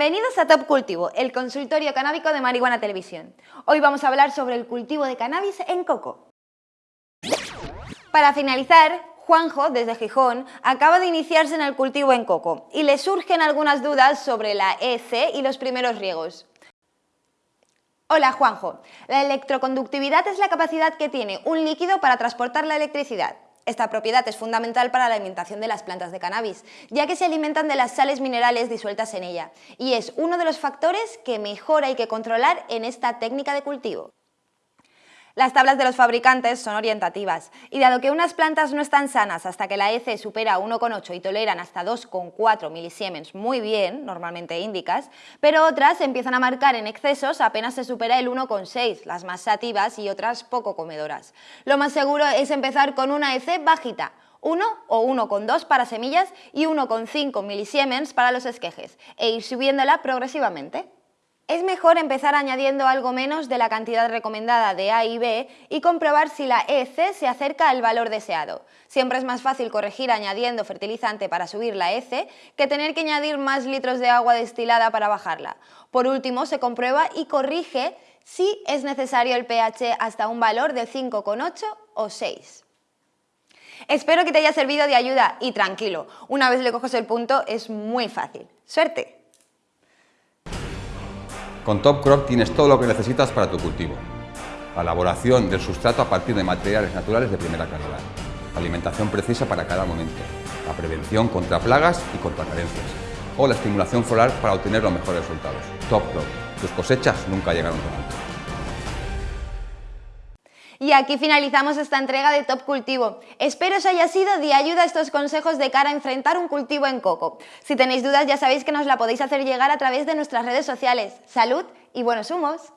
Bienvenidos a Top Cultivo, el consultorio canábico de Marihuana Televisión. Hoy vamos a hablar sobre el cultivo de cannabis en coco. Para finalizar, Juanjo, desde Gijón, acaba de iniciarse en el cultivo en coco y le surgen algunas dudas sobre la EC y los primeros riegos. Hola Juanjo, la electroconductividad es la capacidad que tiene un líquido para transportar la electricidad. Esta propiedad es fundamental para la alimentación de las plantas de cannabis, ya que se alimentan de las sales minerales disueltas en ella, y es uno de los factores que mejor hay que controlar en esta técnica de cultivo. Las tablas de los fabricantes son orientativas y dado que unas plantas no están sanas hasta que la EC supera 1,8 y toleran hasta 2,4 milisiemens muy bien, normalmente índicas, pero otras empiezan a marcar en excesos apenas se supera el 1,6, las más sativas y otras poco comedoras. Lo más seguro es empezar con una EC bajita, 1 o 1,2 para semillas y 1,5 milisiemens para los esquejes, e ir subiéndola progresivamente. Es mejor empezar añadiendo algo menos de la cantidad recomendada de A y B y comprobar si la EC se acerca al valor deseado. Siempre es más fácil corregir añadiendo fertilizante para subir la EC que tener que añadir más litros de agua destilada para bajarla. Por último, se comprueba y corrige si es necesario el pH hasta un valor de 5,8 o 6. Espero que te haya servido de ayuda y tranquilo, una vez le coges el punto es muy fácil. ¡Suerte! Con Top Crop tienes todo lo que necesitas para tu cultivo. La elaboración del sustrato a partir de materiales naturales de primera calidad. La alimentación precisa para cada momento. La prevención contra plagas y contra carencias. O la estimulación floral para obtener los mejores resultados. Top Crop. Tus cosechas nunca llegaron tan alto. Y aquí finalizamos esta entrega de Top Cultivo. Espero os haya sido de ayuda estos consejos de cara a enfrentar un cultivo en coco. Si tenéis dudas ya sabéis que nos la podéis hacer llegar a través de nuestras redes sociales. ¡Salud y buenos humos!